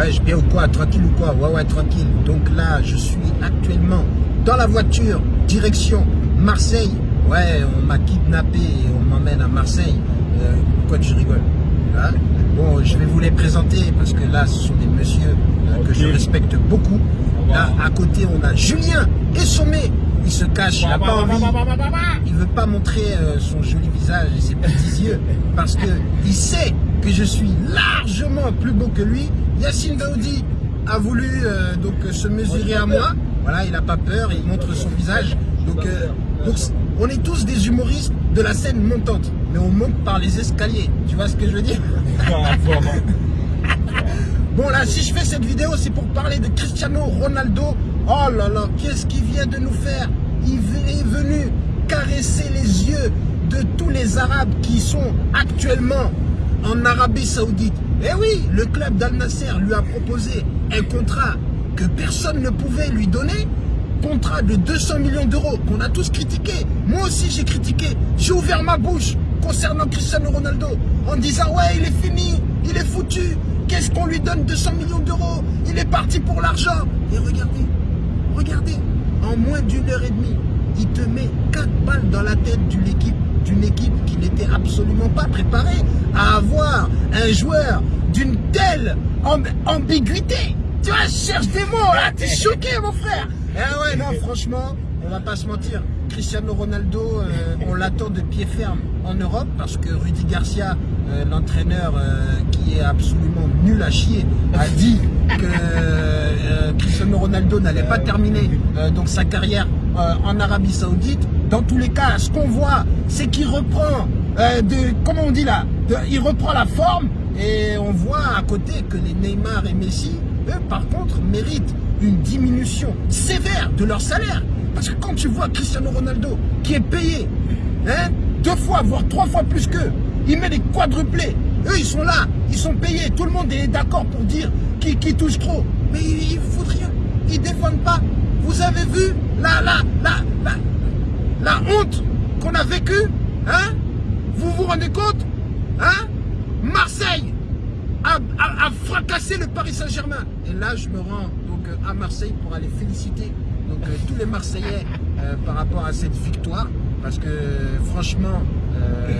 Ouais, je bien ou quoi Tranquille ou quoi? Ouais, ouais, tranquille. Donc là, je suis actuellement dans la voiture, direction Marseille. Ouais, on m'a kidnappé et on m'emmène à Marseille. Euh, pourquoi tu rigoles? Hein? Bon, je vais vous les présenter parce que là, ce sont des messieurs euh, que je respecte beaucoup. Là, à côté, on a Julien et Sommé. Il se cache, il n'a pas envie. Il veut pas montrer euh, son joli visage et ses petits yeux parce que il sait que je suis largement plus beau que lui. Yacine Daoudi a voulu euh, donc se mesurer à moi. Voilà, il n'a pas peur, il montre son visage. Donc, euh, donc, on est tous des humoristes de la scène montante, mais on monte par les escaliers. Tu vois ce que je veux dire? Bon là, si je fais cette vidéo, c'est pour parler de Cristiano Ronaldo. Oh là là, qu'est-ce qu'il vient de nous faire? Il est venu caresser les yeux de tous les Arabes qui sont actuellement en Arabie Saoudite. Eh oui, le club d'Al Nasser lui a proposé un contrat que personne ne pouvait lui donner. Contrat de 200 millions d'euros qu'on a tous critiqué. Moi aussi j'ai critiqué. J'ai ouvert ma bouche concernant Cristiano Ronaldo en disant ouais il est fini, il est foutu. Qu'est-ce qu'on lui donne 200 millions d'euros? Il est parti pour l'argent. Et regardez, regardez, en moins d'une heure et demie, il te met 4 balles dans la tête d'une équipe, d'une équipe qui n'était absolument pas préparée à avoir un joueur d'une telle ambiguïté. Tu vois, je cherche des mots là, t'es choqué mon frère. Eh ouais, non, franchement, on va pas se mentir. Cristiano Ronaldo, euh, on l'attend de pied ferme en Europe parce que Rudy Garcia, euh, l'entraîneur euh, qui est absolument nul à chier, a dit que Cristiano Ronaldo n'allait pas terminer donc sa carrière en Arabie Saoudite. Dans tous les cas, ce qu'on voit, c'est qu'il reprend de, comment on dit là, il reprend la forme et on voit à côté que les Neymar et Messi, eux par contre, méritent une diminution sévère de leur salaire. Parce que quand tu vois Cristiano Ronaldo qui est payé hein, deux fois, voire trois fois plus qu'eux, il met des quadruplés. Eux, ils sont là, ils sont payés. Tout le monde est d'accord pour dire qu'ils touchent touche trop. Mais ils ne foutent rien. Ils ne défendent pas. Vous avez vu la, la, la, la, la honte qu'on a vécue hein? Vous vous rendez compte hein? Marseille a, a fracassé le Paris Saint-Germain. Et là, je me rends donc à Marseille pour aller féliciter donc euh, tous les Marseillais euh, par rapport à cette victoire parce que franchement euh,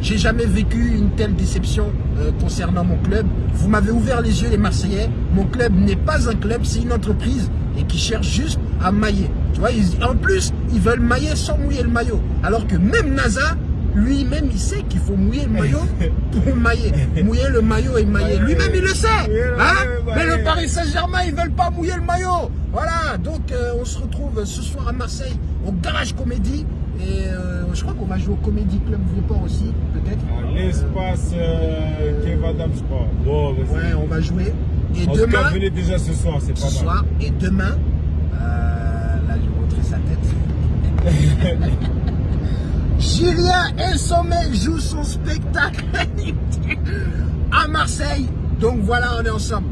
j'ai jamais vécu une telle déception concernant mon club. Vous m'avez ouvert les yeux les Marseillais. Mon club n'est pas un club, c'est une entreprise et qui cherche juste à mailler. Tu vois, en plus, ils veulent mailler sans mouiller le maillot. Alors que même NASA, lui-même, il sait qu'il faut mouiller le maillot pour mailler. Mouiller le maillot et mailler. Lui-même, il le sait. Hein Mais le Paris Saint-Germain, ils veulent pas mouiller le maillot. Voilà, donc euh, on se retrouve ce soir à Marseille, au Garage Comédie. Et euh, je crois qu'on va jouer au Comédie Club Vieux-Port aussi, peut-être. L'espace euh, Kev Adams, je crois. Bon, ouais, on va jouer. Et en demain, tout cas, venez déjà ce soir, c'est pas mal. soir, et demain, là, je vais montrer sa tête. Julien et Sommet jouent son spectacle à Marseille. Donc voilà, on est ensemble.